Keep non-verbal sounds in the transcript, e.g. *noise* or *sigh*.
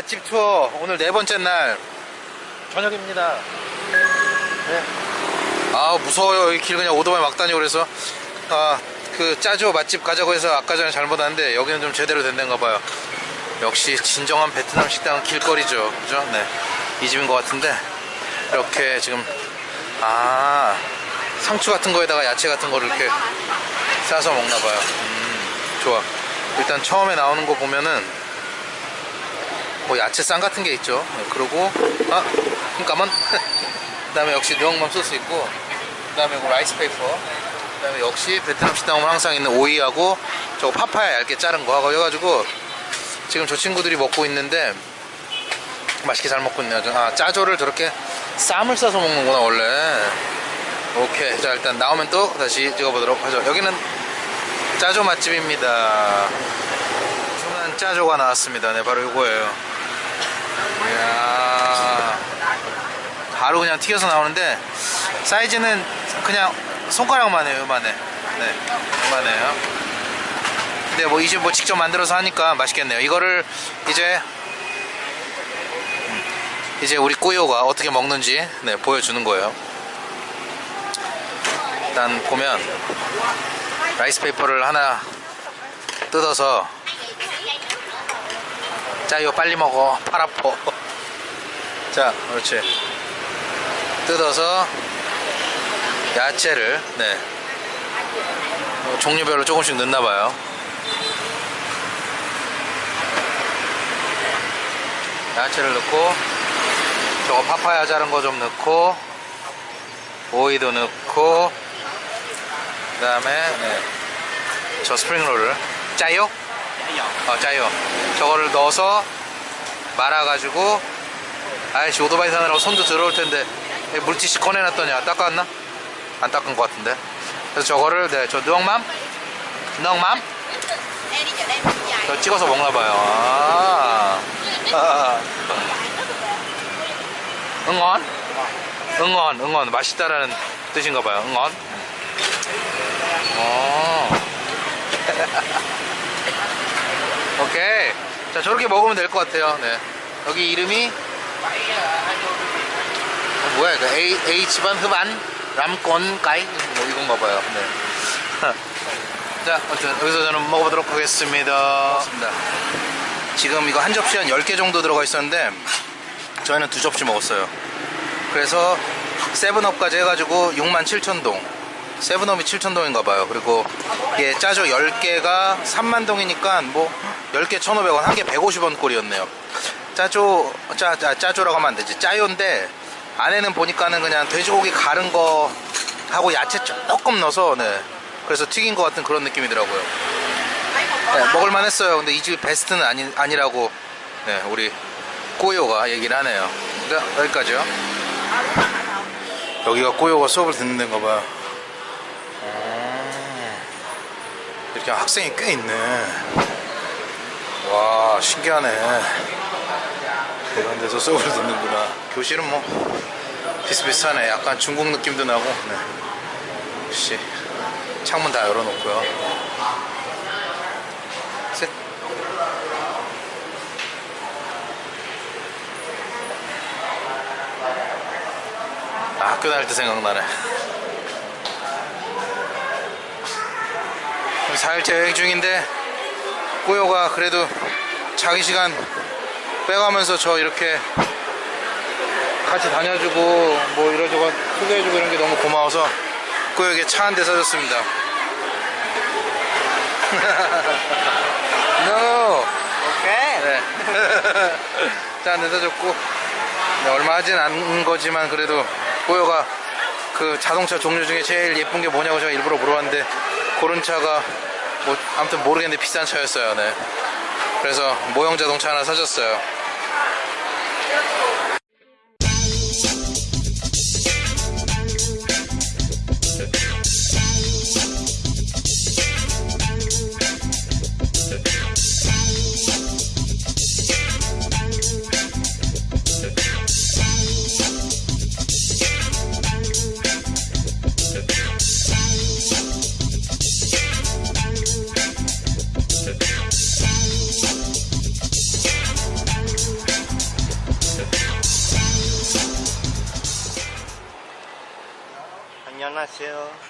맛집 투어 오늘 네 번째 날 저녁입니다. 네. 아 무서워요 이 길 그냥 오토바이 막 다니고 그래서 아그 짜조 맛집 가자고 해서 아까 전에 잘못 왔는데 여기는 좀 제대로 된 데인가 봐요. 역시 진정한 베트남 식당은 길거리죠, 그죠? 네, 이 집인 것 같은데 이렇게 지금 아 상추 같은 거에다가 야채 같은 거를 이렇게 싸서 먹나 봐요. 음, 좋아. 일단 처음에 나오는 거 보면은 뭐 야채 쌈 같은 게 있죠. 네, 그리고 아 잠깐만. *laughs* 그 다음에 역시 느억맘 소스 있고 그 다음에 이거 라이스 페이퍼. 그 다음에 역시 베트남 식당 오면 항상 있는 오이하고 저거 파파야 얇게 자른 거 하고 해가지고 지금 저 친구들이 먹고 있는데 맛있게 잘 먹고 있네요. 아 짜조를 저렇게 쌈을 싸서 먹는구나 원래. 오케이 자 일단 나오면 또 다시 찍어보도록 하죠. 여기는 짜조 맛집입니다. 주문한 짜조가 나왔습니다. 네 바로 이거예요. 이야 바로 그냥 튀겨서 나오는데 사이즈는 그냥 손가락만 해요. 요만해. 네 요만해요. 근데 뭐 이제 뭐 직접 만들어서 하니까 맛있겠네요. 이거를 이제 음, 이제 우리 꾸요가 어떻게 먹는지 네, 보여주는 거예요. 일단 보면 라이스 페이퍼를 하나 뜯어서 자 이거 빨리 먹어. 팔 아파 *laughs* 자 그렇지. 뜯어서 야채를 네. 어, 종류별로 조금씩 넣나봐요. 야채를 넣고 저거 파파야 자른 거 좀 넣고 오이도 넣고 그 다음에 네. 저 스프링롤을 짜요? 어 짜요 저거를 넣어서 말아가지고 아이씨 오토바이 사느라고 손도 들어올 텐데 왜 물티슈 꺼내놨더냐 닦았나? 안 닦은 것 같은데 그래서 저거를 네, 저 누엉맘 누엉맘 저 찍어서 먹나봐요 아. 아. *laughs* 응원? 응원 응원 맛있다라는 뜻인가봐요 응원 어. *laughs* 오케이. 자 저렇게 먹으면 될 것 같아요. 네. 여기 이름이? 어, 뭐야 이거? A, H반 흡안 람권 까이 뭐 이건가 봐요. 네. *laughs* 자 아무튼 여기서 저는 먹어보도록 하겠습니다. 먹습니다. 지금 이거 한 접시 한 10개 정도 들어가 있었는데 저희는 두 접시 먹었어요. 그래서 세븐업까지 해가지고 67,000동 세븐업이 7,000동인가 봐요. 그리고 이게 짜조 10개가 3만동이니까 뭐 10개 1,500원 한 개 150원 꼴이었네요. 짜조 짜, 짜, 짜조라고 하면 안 되지. 짜요인데 안에는 보니까는 그냥 돼지고기 가른 거 하고 야채 조금 넣어서 네. 그래서 튀긴 것 같은 그런 느낌이더라고요. 네, 먹을만 했어요. 근데 이 집이 베스트는 아니, 아니라고 네, 우리 꼬요가 얘기를 하네요. 네, 여기까지요. 여기가 꼬요가 수업을 듣는 데인가 봐요 음, 이렇게 학생이 꽤 있네. 와 신기하네. 이런 데서 수업을 듣는구나. 교실은 뭐 비슷비슷하네. 약간 중국 느낌도 나고. 네. 역시 창문 다 열어놓고요. 셋. 아, 학교 다닐 때 생각나네 4일째 여행 중인데 꾸요가 그래도 자기 시간 빼가면서 저 이렇게 같이 다녀주고 뭐 이러저러 소개해주고 이런 게 너무 고마워서 꾸요에게 차 한 대 사줬습니다. *laughs* No. Ok 네. *laughs* 차한대 사줬고. 네, 얼마 하진 않은 거지만 그래도 꾸요가 그 자동차 종류 중에 제일 예쁜 게 뭐냐고 제가 일부러 물어봤는데 그런 차가 뭐 아무튼 모르겠는데 비싼 차였어요 네. 그래서 모형 자동차 하나 사줬어요 안